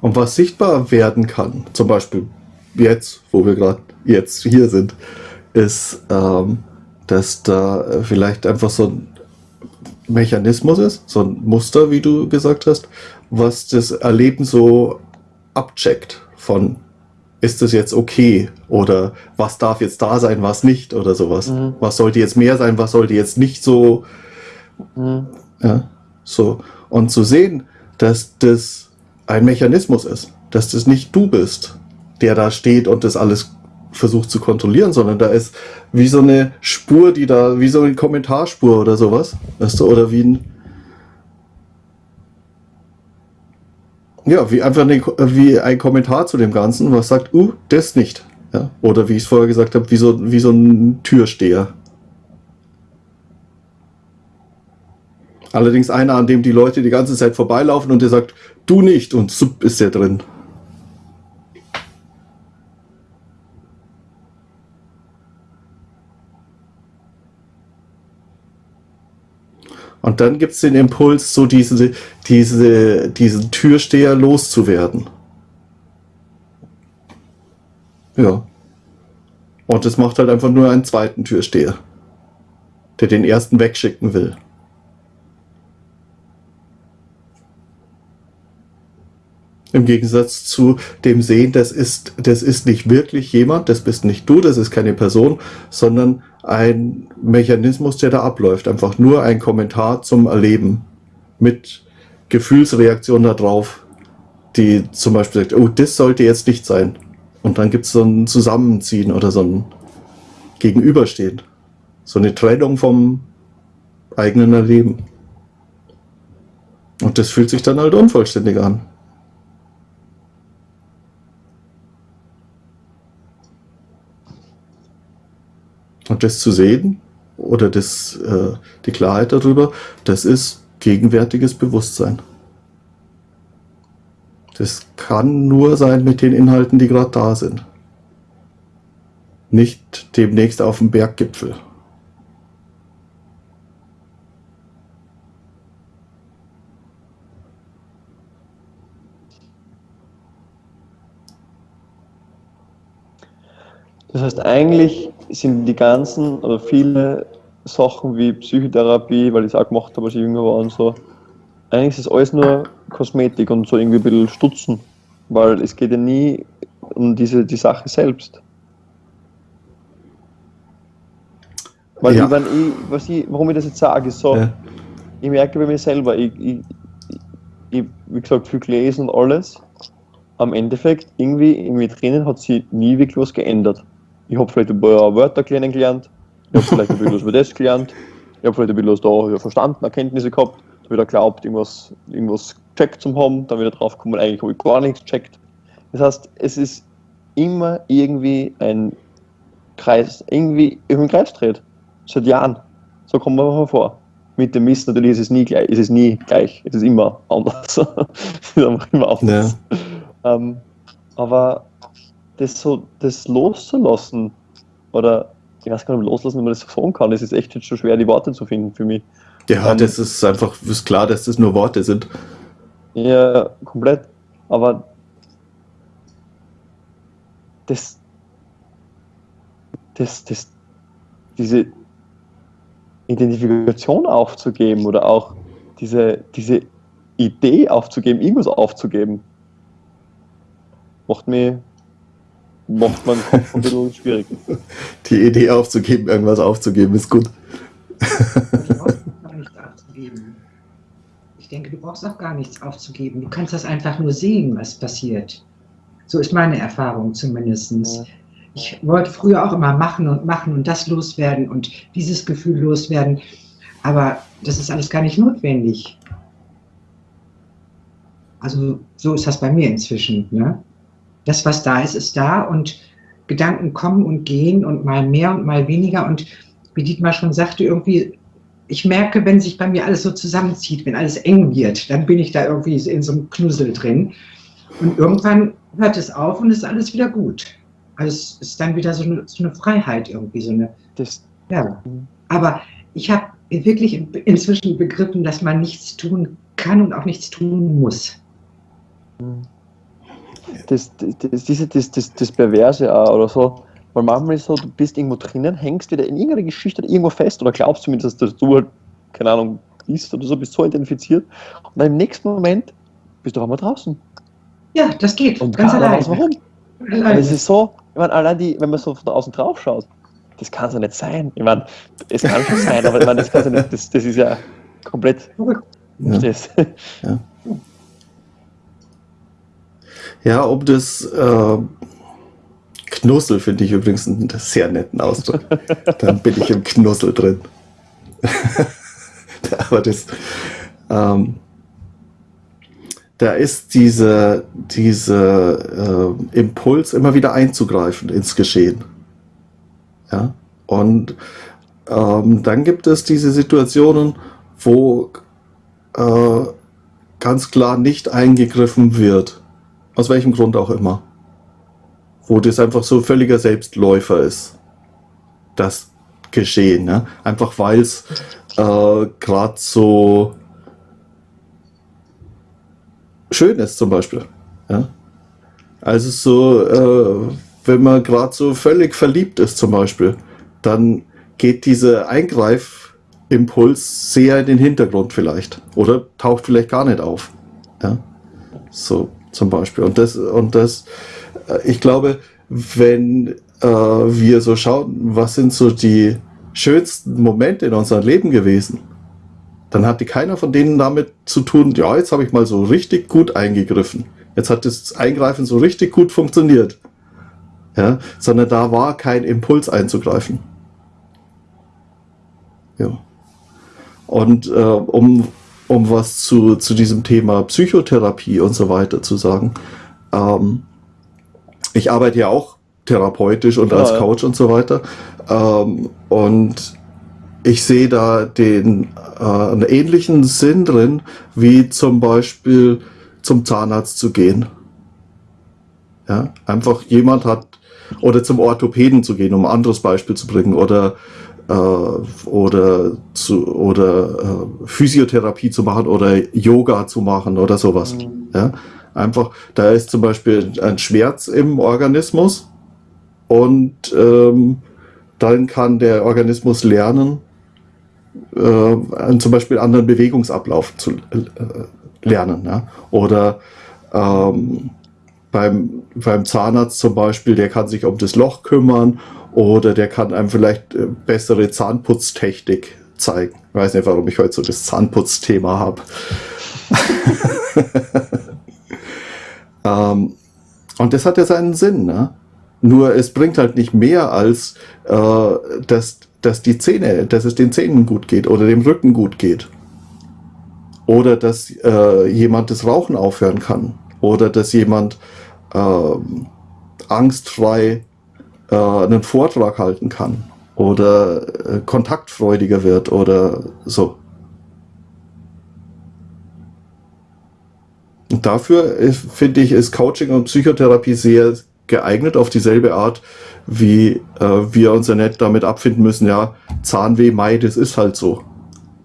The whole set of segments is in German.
Und was sichtbar werden kann, zum Beispiel jetzt, wo wir gerade jetzt hier sind, ist, ähm, dass da vielleicht einfach so ein Mechanismus ist, so ein Muster, wie du gesagt hast, was das Erleben so abcheckt von ist das jetzt okay oder was darf jetzt da sein, was nicht oder sowas. Mhm. Was sollte jetzt mehr sein, was sollte jetzt nicht so. Mhm. Ja, so. Und zu sehen, dass das ein Mechanismus ist, dass das nicht du bist, der da steht und das alles versucht zu kontrollieren, sondern da ist wie so eine Spur, die da, wie so eine Kommentarspur oder sowas, weißt du, oder wie ein, ja, wie einfach eine, wie ein Kommentar zu dem Ganzen, was sagt, uh, das nicht. Ja? Oder wie ich es vorher gesagt habe, wie so, wie so ein Türsteher. Allerdings einer, an dem die Leute die ganze Zeit vorbeilaufen und der sagt, du nicht und sub ist der drin. Und dann gibt es den Impuls, so diese, diese, diesen Türsteher loszuwerden. Ja. Und es macht halt einfach nur einen zweiten Türsteher, der den ersten wegschicken will. Im Gegensatz zu dem Sehen, das ist, das ist nicht wirklich jemand, das bist nicht du, das ist keine Person, sondern ein Mechanismus, der da abläuft. Einfach nur ein Kommentar zum Erleben mit Gefühlsreaktion darauf, die zum Beispiel sagt, oh, das sollte jetzt nicht sein. Und dann gibt es so ein Zusammenziehen oder so ein Gegenüberstehen. So eine Trennung vom eigenen Erleben. Und das fühlt sich dann halt unvollständig an. Und das zu sehen oder das, äh, die Klarheit darüber, das ist gegenwärtiges Bewusstsein. Das kann nur sein mit den Inhalten, die gerade da sind. Nicht demnächst auf dem Berggipfel. Das heißt, eigentlich sind die ganzen oder viele Sachen wie Psychotherapie, weil ich es auch gemacht habe, als ich jünger war und so, eigentlich ist es alles nur Kosmetik und so irgendwie ein bisschen stutzen, weil es geht ja nie um diese, die Sache selbst. Weil ja. ich, wenn ich, was ich, warum ich das jetzt sage, ist so, ja. ich merke bei mir selber, ich, ich, ich, wie gesagt, viel gelesen und alles, am Endeffekt, irgendwie, irgendwie drinnen hat sich nie wirklich was geändert ich habe vielleicht ein paar Wörter kennengelernt, ich habe vielleicht ein bisschen was über das gelernt, ich habe vielleicht ein bisschen was da verstanden, Erkenntnisse gehabt, wieder glaubt, irgendwas, irgendwas gecheckt zu haben, dann wieder drauf gekommen, eigentlich habe ich gar nichts gecheckt. Das heißt, es ist immer irgendwie ein Kreis, irgendwie im Kreis dreht. Seit Jahren. So kommt man vor. Mit dem Mist natürlich ist es nie gleich, ist es nie gleich, es ist immer anders. es ist einfach immer anders. Ja. Ähm, aber das so, das loszulassen, oder ich weiß gar nicht, loslassen, wenn man das so sagen kann, es ist echt schon schwer, die Worte zu finden für mich. Ja, ähm, das ist einfach, ist klar, dass das nur Worte sind. Ja, komplett. Aber das, das, das, diese Identifikation aufzugeben oder auch diese, diese Idee aufzugeben, irgendwas aufzugeben, macht mich macht man Kopf ein bisschen schwierig. Die Idee aufzugeben, irgendwas aufzugeben, ist gut. Du brauchst gar nichts aufzugeben. Ich denke, du brauchst auch gar nichts aufzugeben. Du kannst das einfach nur sehen, was passiert. So ist meine Erfahrung zumindest. Ich wollte früher auch immer machen und machen und das loswerden und dieses Gefühl loswerden. Aber das ist alles gar nicht notwendig. Also so ist das bei mir inzwischen. Ne? Das, was da ist, ist da und Gedanken kommen und gehen und mal mehr und mal weniger. Und wie Dietmar schon sagte, irgendwie, ich merke, wenn sich bei mir alles so zusammenzieht, wenn alles eng wird, dann bin ich da irgendwie in so einem Knussel drin. Und irgendwann hört es auf und ist alles wieder gut. Also es ist dann wieder so eine, so eine Freiheit irgendwie, so eine. Das, ja. Aber ich habe wirklich inzwischen begriffen, dass man nichts tun kann und auch nichts tun muss. Mhm. Das, das, das, das, das, das Perverse auch oder so. Weil manchmal ist so, du bist irgendwo drinnen, hängst wieder in irgendeiner Geschichte irgendwo fest oder glaubst zumindest, dass du halt, keine Ahnung, bist oder so, bist so identifiziert. Und dann im nächsten Moment bist du auch mal draußen. Ja, das geht. Und ganz allein. Warum? Es ist so, ich meine, allein die, wenn man so von außen drauf schaut, das kann so nicht sein. Ich meine, es kann schon sein, aber ich meine, das, kann so nicht, das, das ist ja komplett. Ja. Ja. Ja, um das äh, Knussel finde ich übrigens einen sehr netten Ausdruck. Dann bin ich im Knussel drin. aber das, ähm, da ist diese, diese äh, Impuls, immer wieder einzugreifen ins Geschehen. Ja? Und ähm, dann gibt es diese Situationen, wo äh, ganz klar nicht eingegriffen wird. Aus welchem Grund auch immer. Wo das einfach so völliger Selbstläufer ist. Das Geschehen. Ne? Einfach weil es äh, gerade so schön ist zum Beispiel. Ja? Also so, äh, wenn man gerade so völlig verliebt ist zum Beispiel, dann geht dieser Eingreifimpuls sehr in den Hintergrund vielleicht oder taucht vielleicht gar nicht auf. Ja? So zum Beispiel. Und das, und das, äh, ich glaube, wenn äh, wir so schauen, was sind so die schönsten Momente in unserem Leben gewesen, dann hatte keiner von denen damit zu tun, ja, jetzt habe ich mal so richtig gut eingegriffen. Jetzt hat das Eingreifen so richtig gut funktioniert. Ja, sondern da war kein Impuls einzugreifen. Ja. Und äh, um, um was zu, zu diesem Thema Psychotherapie und so weiter zu sagen, ähm, ich arbeite ja auch therapeutisch und ja, als Coach ja. und so weiter. Ähm, und ich sehe da den äh, einen ähnlichen Sinn drin, wie zum Beispiel zum Zahnarzt zu gehen. Ja, einfach jemand hat, oder zum Orthopäden zu gehen, um ein anderes Beispiel zu bringen, oder äh, oder zu, oder äh, Physiotherapie zu machen oder Yoga zu machen oder sowas. Mhm. Ja, einfach, da ist zum Beispiel ein Schmerz im Organismus und ähm, dann kann der Organismus lernen, äh, zum Beispiel anderen Bewegungsablauf zu äh, lernen. Ja? Oder ähm, beim, beim Zahnarzt zum Beispiel, der kann sich um das Loch kümmern oder der kann einem vielleicht äh, bessere Zahnputztechnik zeigen. Ich weiß nicht, warum ich heute so das Zahnputzthema habe. ähm, und das hat ja seinen Sinn. Ne? Nur es bringt halt nicht mehr als, äh, dass dass die Zähne, dass es den Zähnen gut geht oder dem Rücken gut geht. Oder dass äh, jemand das Rauchen aufhören kann. Oder dass jemand äh, angstfrei äh, einen Vortrag halten kann. Oder äh, kontaktfreudiger wird oder so. Und dafür finde ich, ist Coaching und Psychotherapie sehr geeignet auf dieselbe Art, wie äh, wir uns ja nicht damit abfinden müssen, ja, Zahnweh, Mai, das ist halt so.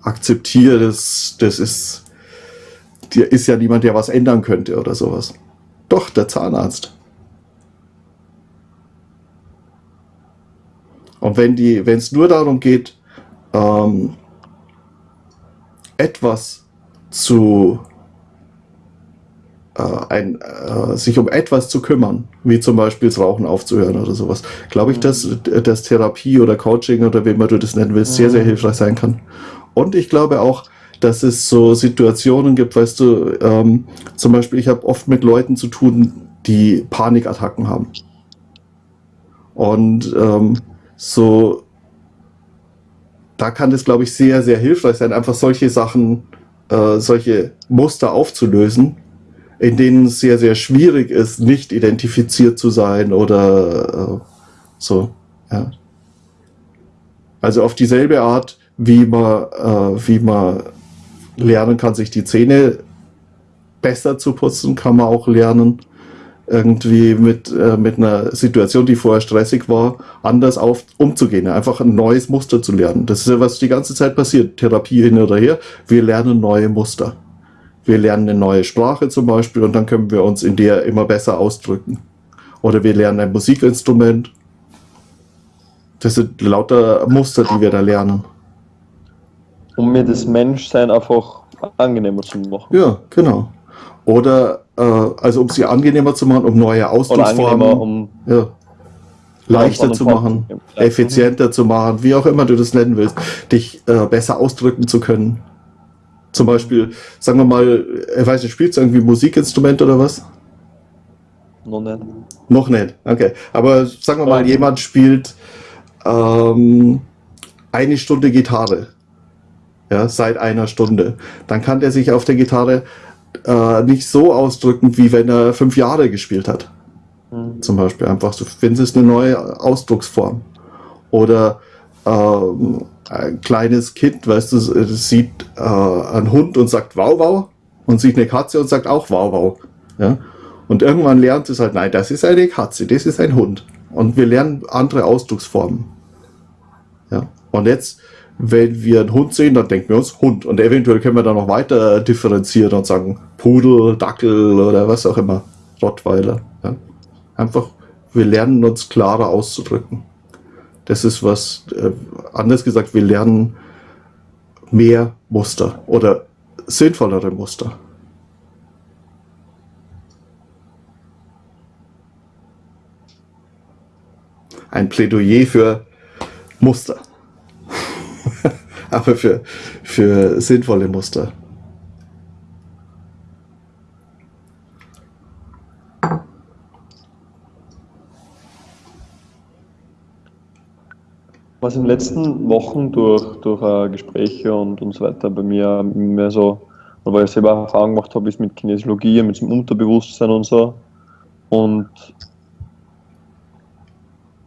Akzeptiere das, das ist, dir ist ja niemand, der was ändern könnte oder sowas. Doch, der Zahnarzt. Und wenn die, wenn es nur darum geht, ähm, etwas zu äh, ein, äh, sich um etwas zu kümmern, wie zum Beispiel das Rauchen aufzuhören oder sowas, glaube ich, dass, dass Therapie oder Coaching oder wie immer du das nennen willst, sehr, sehr hilfreich sein kann. Und ich glaube auch, dass es so Situationen gibt, weißt du, ähm, zum Beispiel, ich habe oft mit Leuten zu tun, die Panikattacken haben. Und ähm, so, da kann das, glaube ich, sehr, sehr hilfreich sein, einfach solche Sachen, äh, solche Muster aufzulösen in denen es sehr, sehr schwierig ist, nicht identifiziert zu sein oder äh, so. Ja. Also auf dieselbe Art, wie man, äh, wie man lernen kann, sich die Zähne besser zu putzen, kann man auch lernen, irgendwie mit, äh, mit einer Situation, die vorher stressig war, anders auf, umzugehen. Einfach ein neues Muster zu lernen. Das ist ja, was die ganze Zeit passiert. Therapie hin oder her. Wir lernen neue Muster wir lernen eine neue Sprache zum Beispiel und dann können wir uns in der immer besser ausdrücken. Oder wir lernen ein Musikinstrument. Das sind lauter Muster, die wir da lernen. Um mir das Menschsein einfach angenehmer zu machen. Ja, genau. Oder also um sie angenehmer zu machen, um neue Ausdrucksformen um ja, leichter zu machen, effizienter zu machen, wie auch immer du das nennen willst, dich äh, besser ausdrücken zu können. Zum Beispiel, sagen wir mal, ich weiß nicht, spielst du irgendwie Musikinstrument oder was? Noch nicht. Noch nicht, okay. Aber sagen wir mal, jemand spielt ähm, eine Stunde Gitarre. Ja, seit einer Stunde. Dann kann der sich auf der Gitarre äh, nicht so ausdrücken, wie wenn er fünf Jahre gespielt hat. Mhm. Zum Beispiel einfach, du findest eine neue Ausdrucksform. Oder ähm, ein kleines Kind, weißt du, sieht äh, einen Hund und sagt wow, wow und sieht eine Katze und sagt auch wow, wow. Ja? Und irgendwann lernt es halt, nein, das ist eine Katze, das ist ein Hund. Und wir lernen andere Ausdrucksformen. Ja? Und jetzt, wenn wir einen Hund sehen, dann denken wir uns Hund. Und eventuell können wir dann noch weiter differenzieren und sagen Pudel, Dackel oder was auch immer. Rottweiler. Ja? Einfach, wir lernen uns klarer auszudrücken. Das ist was, äh, anders gesagt, wir lernen mehr Muster oder sinnvollere Muster. Ein Plädoyer für Muster. Aber für, für sinnvolle Muster. Was in den letzten Wochen durch, durch uh, Gespräche und, und so weiter bei mir mehr so, weil ich selber Erfahrung gemacht habe, ist mit Kinesiologie, mit dem Unterbewusstsein und so. Und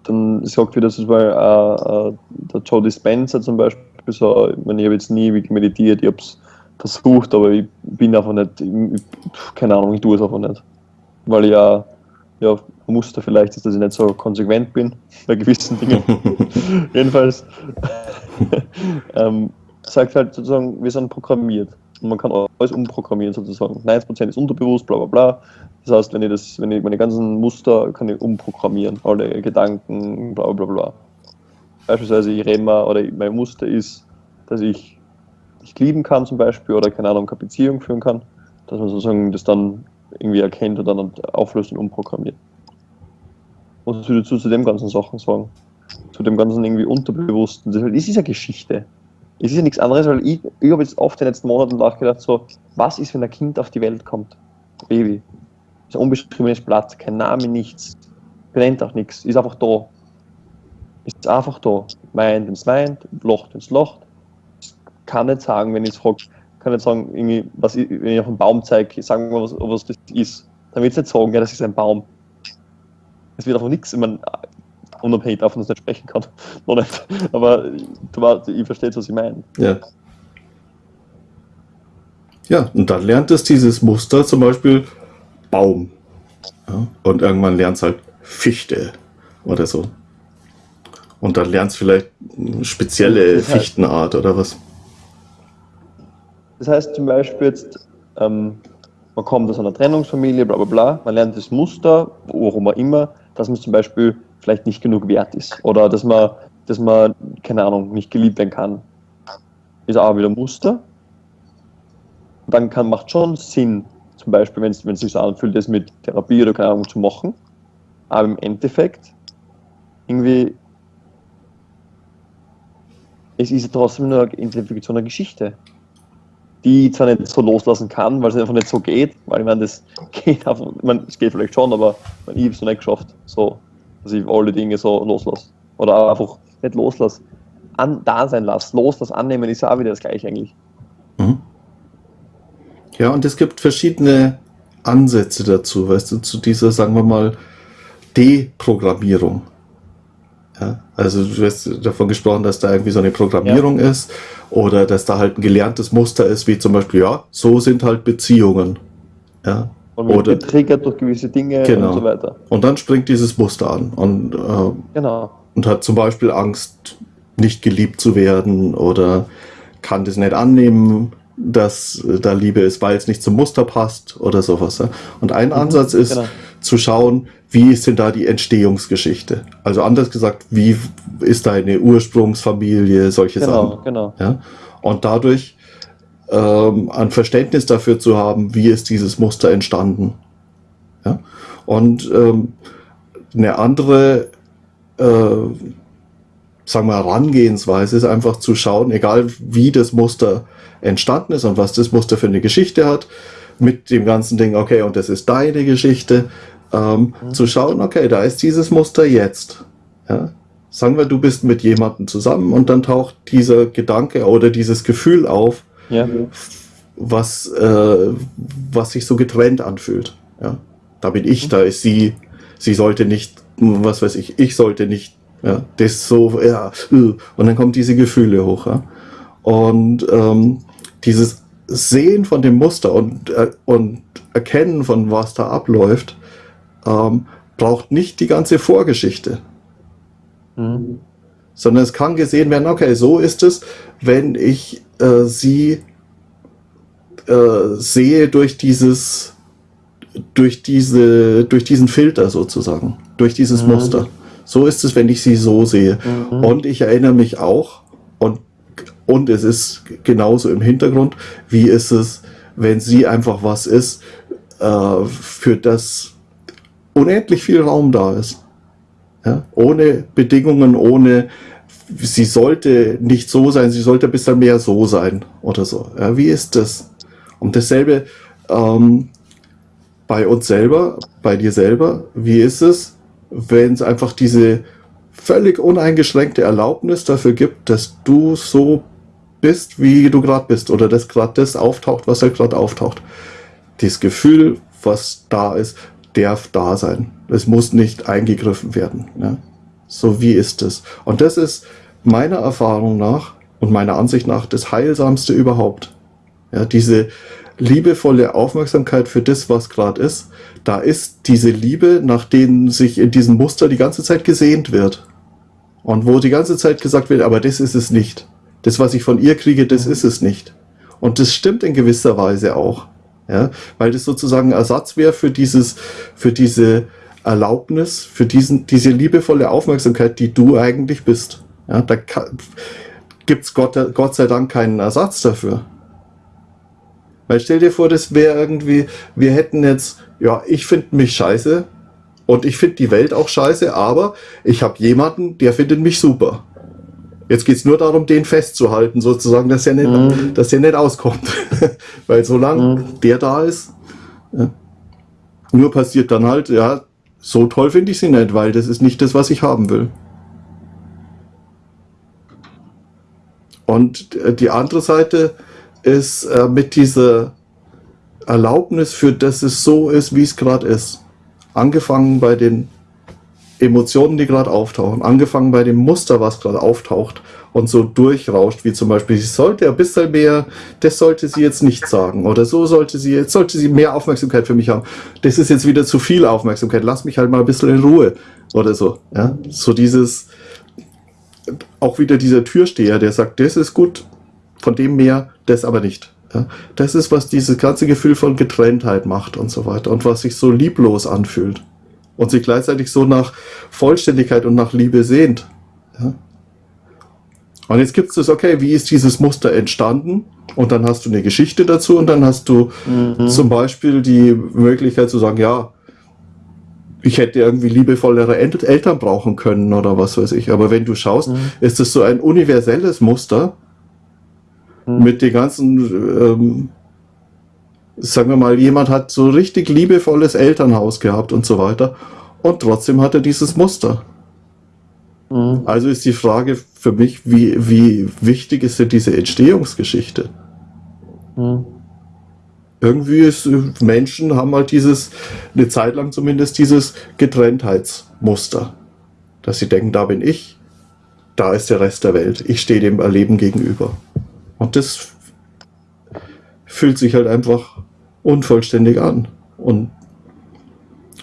dann sagt wieder, das weil uh, uh, der Joe Dispenza zum Beispiel so, ich, meine, ich habe jetzt nie meditiert, ich habe es versucht, aber ich bin einfach nicht, ich, keine Ahnung, ich tue es einfach nicht. Weil ich ja ja, Muster vielleicht ist, dass ich nicht so konsequent bin bei gewissen Dingen. Jedenfalls ähm, sagt halt sozusagen, wir sind programmiert. Und man kann alles umprogrammieren sozusagen. 90% ist unterbewusst, bla bla bla. Das heißt, wenn ich das, wenn ich meine ganzen Muster kann ich umprogrammieren, alle Gedanken, bla bla bla. Beispielsweise ich rede mal, oder mein Muster ist, dass ich dich lieben kann zum Beispiel oder keine Ahnung, keine Beziehung führen kann, dass man sozusagen das dann irgendwie erkennt und dann auflöst und umprogrammiert. Was würdest du zu den ganzen Sachen sagen? Zu dem ganzen irgendwie Unterbewussten. Das ist ja Geschichte. Es ist ja nichts anderes, weil ich, ich habe jetzt oft in den letzten Monaten nachgedacht, so, was ist, wenn ein Kind auf die Welt kommt? Baby. Ist ein unbeschriebenes Blatt, kein Name, nichts. Benennt auch nichts, ist einfach da. Ist einfach da. Meint, wenn es meint, locht, wenn es locht. Kann nicht sagen, wenn ich es frage, kann nicht sagen, irgendwie, was ich, wenn ich auf einen Baum zeige, sagen wir, was, was das ist. Dann wird es nicht sagen, ja, das ist ein Baum. Es wird einfach nichts, ich meine, unabhängig davon, dass ich nicht sprechen kann. Nicht. Aber du ich verstehe, was ich meine. Ja. Ja, und dann lernt es dieses Muster zum Beispiel Baum. Ja, und irgendwann lernt es halt Fichte oder so. Und dann lernt es vielleicht eine spezielle Fichtenart oder was. Das heißt zum Beispiel jetzt, ähm, man kommt aus einer Trennungsfamilie, bla bla bla, man lernt das Muster, warum auch immer, dass man zum Beispiel vielleicht nicht genug wert ist oder dass man, dass man, keine Ahnung, nicht geliebt werden kann. Ist auch wieder Muster. Dann kann, macht schon Sinn, zum Beispiel, wenn es sich so anfühlt, das mit Therapie oder keine Ahnung zu machen. Aber im Endeffekt, irgendwie, es ist trotzdem nur eine Identifikation einer Geschichte die ich zwar nicht so loslassen kann, weil es einfach nicht so geht, weil ich meine, das geht einfach, ich meine, es geht vielleicht schon, aber ich habe es noch nicht geschafft, so, dass ich alle Dinge so loslasse. Oder einfach nicht loslasse, an, da sein lasse. Loslassen, annehmen ist auch wieder das gleiche eigentlich. Mhm. Ja, und es gibt verschiedene Ansätze dazu, weißt du, zu dieser, sagen wir mal, Deprogrammierung. Ja, also du hast davon gesprochen, dass da irgendwie so eine Programmierung ja. ist oder dass da halt ein gelerntes Muster ist, wie zum Beispiel, ja, so sind halt Beziehungen. Ja. Und wird oder, getriggert durch gewisse Dinge genau. und so weiter. Und dann springt dieses Muster an und, äh, genau. und hat zum Beispiel Angst, nicht geliebt zu werden oder kann das nicht annehmen, dass da Liebe ist, weil es nicht zum Muster passt oder sowas. Und ein mhm, Ansatz ist genau. zu schauen, wie ist denn da die Entstehungsgeschichte? Also anders gesagt, wie ist deine Ursprungsfamilie, solche genau, Sachen. Genau. Ja? Und dadurch ähm, ein Verständnis dafür zu haben, wie ist dieses Muster entstanden. Ja? Und ähm, eine andere äh, sagen wir, Herangehensweise ist einfach zu schauen, egal wie das Muster entstanden ist und was das Muster für eine Geschichte hat, mit dem ganzen Ding, okay, und das ist deine Geschichte, ähm, mhm. zu schauen, okay, da ist dieses Muster jetzt. Ja? Sagen wir, du bist mit jemandem zusammen und dann taucht dieser Gedanke oder dieses Gefühl auf, ja. was, äh, was sich so getrennt anfühlt. Ja? Da bin ich, mhm. da ist sie, sie sollte nicht, was weiß ich, ich sollte nicht, ja, das so, ja, äh, und dann kommen diese Gefühle hoch. Ja? Und ähm, dieses Sehen von dem Muster und, äh, und Erkennen von was da abläuft, ähm, braucht nicht die ganze Vorgeschichte. Mhm. Sondern es kann gesehen werden, okay, so ist es, wenn ich äh, sie äh, sehe durch dieses, durch diese, durch diesen Filter sozusagen, durch dieses mhm. Muster. So ist es, wenn ich sie so sehe. Mhm. Und ich erinnere mich auch, und, und es ist genauso im Hintergrund, wie ist es, wenn sie einfach was ist, äh, für das unendlich viel Raum da ist. Ja? Ohne Bedingungen, ohne, sie sollte nicht so sein, sie sollte ein bisschen mehr so sein oder so. Ja, wie ist das? Und dasselbe ähm, bei uns selber, bei dir selber, wie ist es, wenn es einfach diese völlig uneingeschränkte Erlaubnis dafür gibt, dass du so bist, wie du gerade bist oder dass gerade das auftaucht, was halt gerade auftaucht. Dieses Gefühl, was da ist, darf da sein. Es muss nicht eingegriffen werden. Ja? So wie ist es. Und das ist meiner Erfahrung nach und meiner Ansicht nach das Heilsamste überhaupt. Ja, diese liebevolle Aufmerksamkeit für das, was gerade ist, da ist diese Liebe, nach denen sich in diesem Muster die ganze Zeit gesehnt wird. Und wo die ganze Zeit gesagt wird, aber das ist es nicht. Das, was ich von ihr kriege, das ist es nicht. Und das stimmt in gewisser Weise auch. Ja, weil das sozusagen Ersatz wäre für dieses, für diese Erlaubnis, für diesen, diese liebevolle Aufmerksamkeit, die du eigentlich bist. Ja, da gibt es Gott, Gott sei Dank keinen Ersatz dafür. Weil stell dir vor, das wäre irgendwie, wir hätten jetzt, ja, ich finde mich scheiße und ich finde die Welt auch scheiße, aber ich habe jemanden, der findet mich super. Jetzt geht es nur darum, den festzuhalten, sozusagen, dass er nicht, mhm. dass er nicht auskommt. Weil solange mhm. der da ist, ja, nur passiert dann halt, ja, so toll finde ich sie nicht, weil das ist nicht das, was ich haben will. Und äh, die andere Seite ist äh, mit dieser Erlaubnis für, dass es so ist, wie es gerade ist. Angefangen bei den Emotionen, die gerade auftauchen, angefangen bei dem Muster, was gerade auftaucht und so durchrauscht, wie zum Beispiel, sie sollte ein bisschen mehr, das sollte sie jetzt nicht sagen oder so sollte sie, jetzt sollte sie mehr Aufmerksamkeit für mich haben. Das ist jetzt wieder zu viel Aufmerksamkeit, lass mich halt mal ein bisschen in Ruhe oder so. Ja? So dieses, auch wieder dieser Türsteher, der sagt, das ist gut, von dem mehr, das aber nicht. Ja? Das ist, was dieses ganze Gefühl von Getrenntheit macht und so weiter und was sich so lieblos anfühlt und sich gleichzeitig so nach Vollständigkeit und nach Liebe sehnt. Ja? Und jetzt gibt es das, okay, wie ist dieses Muster entstanden? Und dann hast du eine Geschichte dazu und dann hast du mhm. zum Beispiel die Möglichkeit zu sagen, ja, ich hätte irgendwie liebevollere Eltern brauchen können oder was weiß ich. Aber wenn du schaust, mhm. ist es so ein universelles Muster mhm. mit den ganzen ähm, sagen wir mal, jemand hat so richtig liebevolles Elternhaus gehabt und so weiter und trotzdem hat er dieses Muster. Mhm. Also ist die Frage für mich, wie, wie wichtig ist denn diese Entstehungsgeschichte? Mhm. Irgendwie ist, Menschen haben halt dieses, eine Zeit lang zumindest dieses Getrenntheitsmuster. Dass sie denken, da bin ich, da ist der Rest der Welt. Ich stehe dem Erleben gegenüber. Und das fühlt sich halt einfach unvollständig an. Und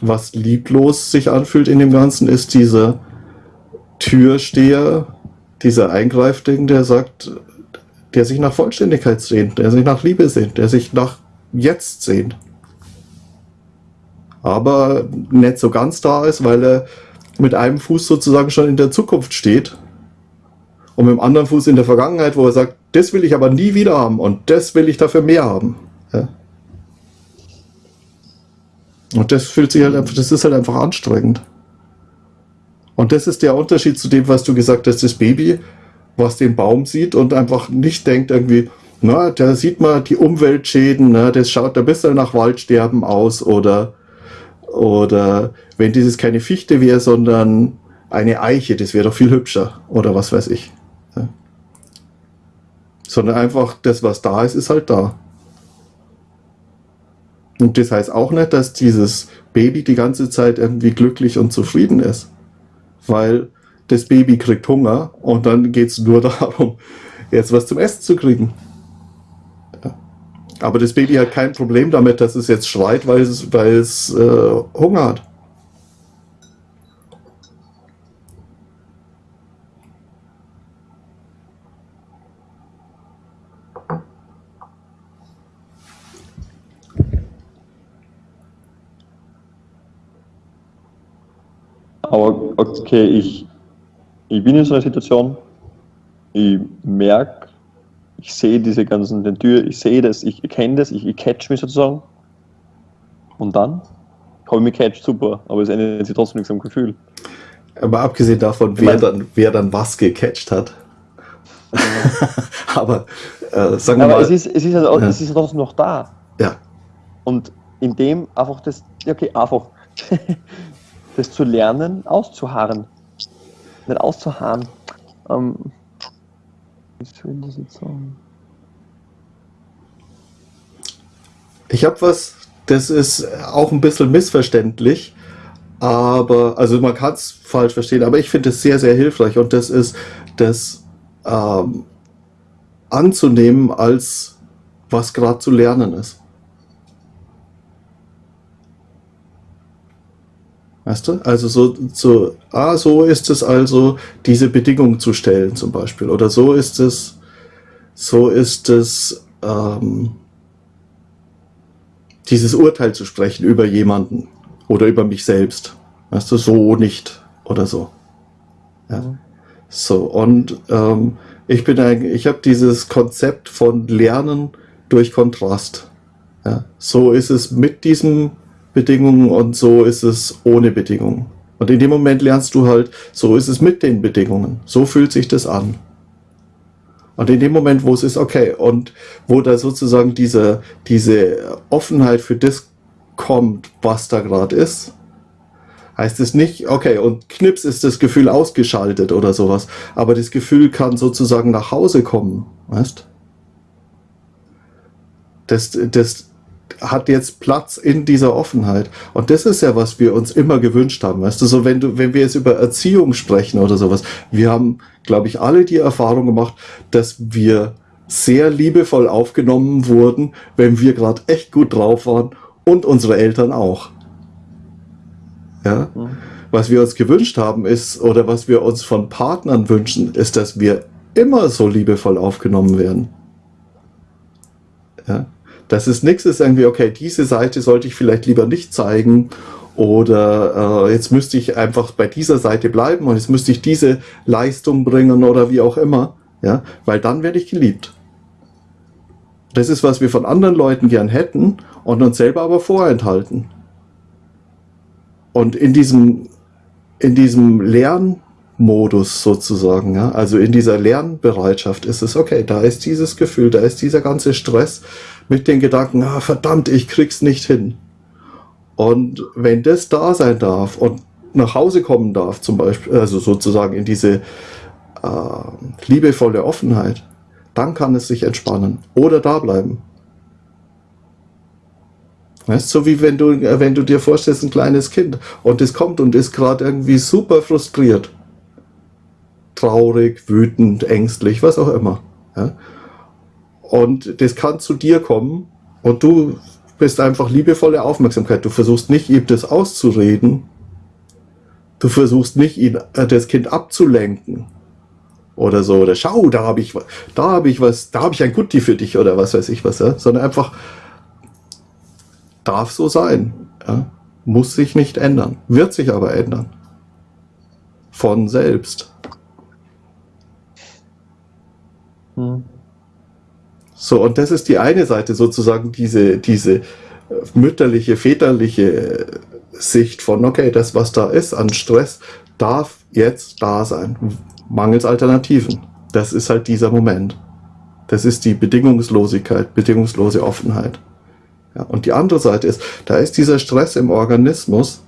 was lieblos sich anfühlt in dem Ganzen, ist dieser Türsteher, dieser Eingreifding, der sagt, der sich nach Vollständigkeit sehnt, der sich nach Liebe sehnt, der sich nach Jetzt sehnt. Aber nicht so ganz da ist, weil er mit einem Fuß sozusagen schon in der Zukunft steht und mit dem anderen Fuß in der Vergangenheit, wo er sagt, das will ich aber nie wieder haben und das will ich dafür mehr haben. Ja? Und das fühlt sich halt einfach, das ist halt einfach anstrengend. Und das ist der Unterschied zu dem, was du gesagt hast, das Baby, was den Baum sieht und einfach nicht denkt irgendwie, na, da sieht man die Umweltschäden, ne, das schaut ein bisschen nach Waldsterben aus oder, oder wenn dieses keine Fichte wäre, sondern eine Eiche, das wäre doch viel hübscher oder was weiß ich. Ja. Sondern einfach das, was da ist, ist halt da. Und das heißt auch nicht, dass dieses Baby die ganze Zeit irgendwie glücklich und zufrieden ist. Weil das Baby kriegt Hunger und dann geht es nur darum, jetzt was zum Essen zu kriegen. Aber das Baby hat kein Problem damit, dass es jetzt schreit, weil es, weil es äh, Hunger hat. Aber okay, ich, ich bin in so einer Situation, ich merke, ich sehe diese ganzen Tür, ich sehe das, ich kenne das, ich, ich catch mich sozusagen. Und dann habe ich mich catcht, super, aber es ändert sich trotzdem nichts am Gefühl. Aber abgesehen davon, wer, dann, wer dann was gecatcht hat. aber äh, sagen wir aber mal. Es ist, es ist, also, ja. es ist trotzdem noch da. Ja. Und in dem einfach das, okay, einfach das zu lernen, auszuharren. Nicht auszuharren. Ähm? Ich habe was, das ist auch ein bisschen missverständlich, aber, also man kann es falsch verstehen, aber ich finde es sehr, sehr hilfreich und das ist, das ähm, anzunehmen als was gerade zu lernen ist. Weißt du? Also so, so, ah, so ist es also, diese Bedingung zu stellen zum Beispiel. Oder so ist es, so ist es, ähm, dieses Urteil zu sprechen über jemanden oder über mich selbst. Weißt du, so nicht oder so. Ja. Mhm. So, und ähm, ich bin eigentlich, ich habe dieses Konzept von Lernen durch Kontrast. Ja. So ist es mit diesem Bedingungen und so ist es ohne Bedingungen. Und in dem Moment lernst du halt, so ist es mit den Bedingungen. So fühlt sich das an. Und in dem Moment, wo es ist, okay, und wo da sozusagen diese, diese Offenheit für das kommt, was da gerade ist, heißt es nicht, okay, und knips ist das Gefühl ausgeschaltet oder sowas, aber das Gefühl kann sozusagen nach Hause kommen, weißt? Das, das, hat jetzt Platz in dieser Offenheit. Und das ist ja, was wir uns immer gewünscht haben. Weißt du, so wenn du, wenn wir jetzt über Erziehung sprechen oder sowas, wir haben, glaube ich, alle die Erfahrung gemacht, dass wir sehr liebevoll aufgenommen wurden, wenn wir gerade echt gut drauf waren und unsere Eltern auch. Ja? Mhm. Was wir uns gewünscht haben ist, oder was wir uns von Partnern wünschen, ist, dass wir immer so liebevoll aufgenommen werden. Ja? Das ist nichts, ist irgendwie, okay, diese Seite sollte ich vielleicht lieber nicht zeigen oder äh, jetzt müsste ich einfach bei dieser Seite bleiben und jetzt müsste ich diese Leistung bringen oder wie auch immer, ja, weil dann werde ich geliebt. Das ist, was wir von anderen Leuten gern hätten und uns selber aber vorenthalten. Und in diesem, in diesem Lernmodus sozusagen, ja, also in dieser Lernbereitschaft ist es, okay, da ist dieses Gefühl, da ist dieser ganze Stress, mit den Gedanken, ah, verdammt, ich krieg's nicht hin. Und wenn das da sein darf und nach Hause kommen darf, zum Beispiel, also sozusagen in diese äh, liebevolle Offenheit, dann kann es sich entspannen oder da bleiben. Weißt, so wie wenn du, wenn du dir vorstellst, ein kleines Kind und es kommt und ist gerade irgendwie super frustriert, traurig, wütend, ängstlich, was auch immer. Ja? Und das kann zu dir kommen und du bist einfach liebevolle Aufmerksamkeit. Du versuchst nicht, ihm das auszureden. Du versuchst nicht, ihn, äh, das Kind abzulenken. oder so, oder schau, da habe ich, da habe ich was, da habe ich ein Gutti für dich oder was weiß ich was, ja? sondern einfach darf so sein, ja? muss sich nicht ändern, wird sich aber ändern. Von selbst. Hm. So, und das ist die eine Seite sozusagen, diese, diese mütterliche, väterliche Sicht von, okay, das, was da ist an Stress, darf jetzt da sein. Mangels Alternativen. Das ist halt dieser Moment. Das ist die Bedingungslosigkeit, bedingungslose Offenheit. Ja, und die andere Seite ist, da ist dieser Stress im Organismus,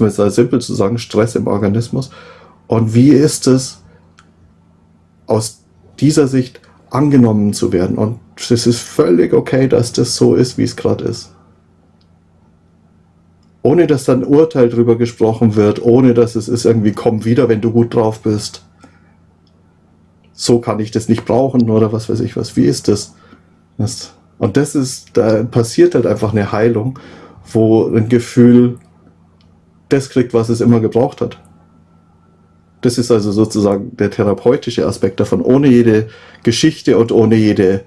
man jetzt sehr simpel zu sagen, Stress im Organismus. Und wie ist es aus dieser Sicht angenommen zu werden? Und es ist völlig okay, dass das so ist, wie es gerade ist ohne dass dann Urteil drüber gesprochen wird, ohne dass es ist irgendwie, komm wieder, wenn du gut drauf bist. So kann ich das nicht brauchen oder was weiß ich was. Wie ist das? das und das ist, da passiert halt einfach eine Heilung, wo ein Gefühl das kriegt, was es immer gebraucht hat. Das ist also sozusagen der therapeutische Aspekt davon, ohne jede Geschichte und ohne jede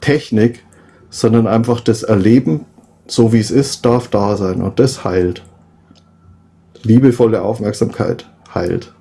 Technik, sondern einfach das Erleben so wie es ist, darf da sein und das heilt. Liebevolle Aufmerksamkeit heilt.